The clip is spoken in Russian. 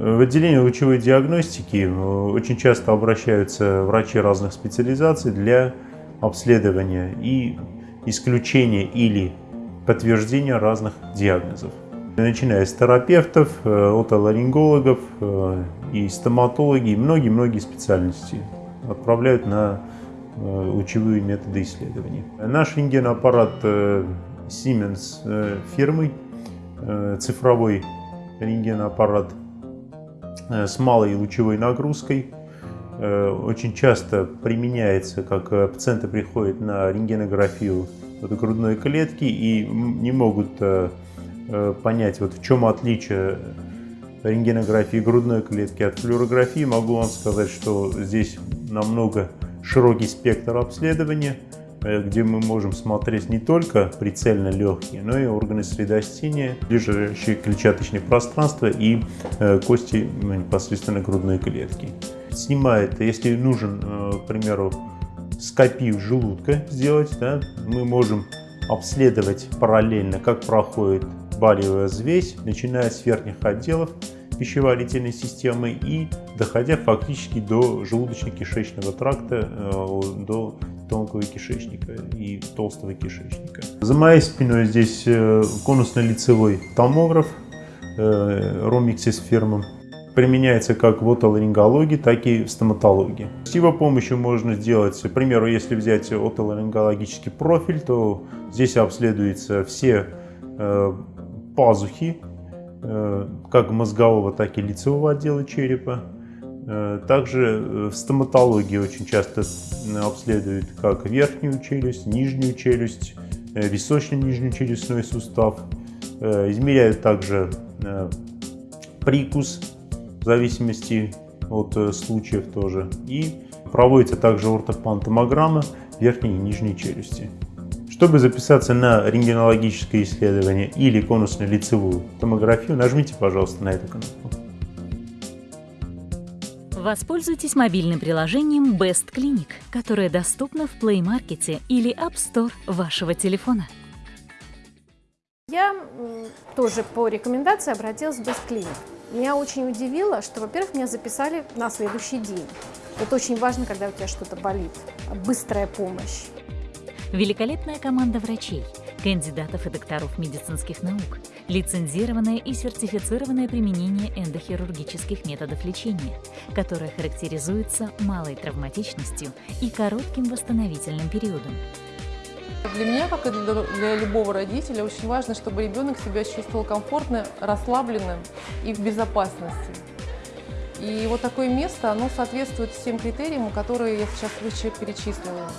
В отделении лучевой диагностики э, очень часто обращаются врачи разных специализаций для обследования и исключения или подтверждения разных диагнозов. Начиная с терапевтов, э, отоларингологов э, и стоматологи, многие-многие специальности отправляют на лучевые методы исследований. Наш рентгенаппарат Siemens фирмы, цифровой рентгенаппарат с малой лучевой нагрузкой. Э, очень часто применяется, как э, пациенты приходят на рентгенографию грудной клетки и не могут понять, вот в чем отличие рентгенографии грудной клетки от флюорографии. Могу вам сказать, что здесь намного широкий спектр обследования – Э, где мы можем смотреть не только прицельно легкие, но и органы средостения, ближайшие клетчаточные пространства и э, кости непосредственно грудной клетки. Снимает, если нужен, э, к примеру, скопию желудка сделать, да, мы можем обследовать параллельно, как проходит балиевая взвесь, начиная с верхних отделов пищеварительной системы и доходя фактически до желудочно-кишечного тракта, до тонкого кишечника и толстого кишечника. За моей спиной здесь э, конусно-лицевой томограф э, фирмы. Применяется как в отоларингологии, так и в стоматологии. С его помощью можно сделать, к примеру, если взять отоларингологический профиль, то здесь обследуются все э, пазухи, как мозгового, так и лицевого отдела черепа. Э, также э, в стоматологии очень часто обследуют как верхнюю челюсть, нижнюю челюсть, э, височно-нижний челюстной сустав. Измеряют также прикус в зависимости от случаев тоже. И проводится также ортопантомограмма верхней и нижней челюсти. Чтобы записаться на рентгенологическое исследование или конусно-лицевую томографию, нажмите, пожалуйста, на эту кнопку. Воспользуйтесь мобильным приложением Best Clinic, которое доступно в Play Market или App Store вашего телефона. Я тоже по рекомендации обратилась в Best Clinic. Меня очень удивило, что, во-первых, меня записали на следующий день. Это очень важно, когда у тебя что-то болит. Быстрая помощь. Великолепная команда врачей, кандидатов и докторов медицинских наук, лицензированное и сертифицированное применение эндохирургических методов лечения, которое характеризуется малой травматичностью и коротким восстановительным периодом. Для меня, как и для любого родителя, очень важно, чтобы ребенок себя чувствовал комфортно, расслабленным и в безопасности. И вот такое место, оно соответствует всем критериям, которые я сейчас выше перечислила.